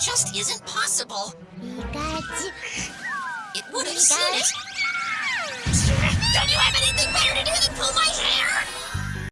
just isn't possible. It would have seen it.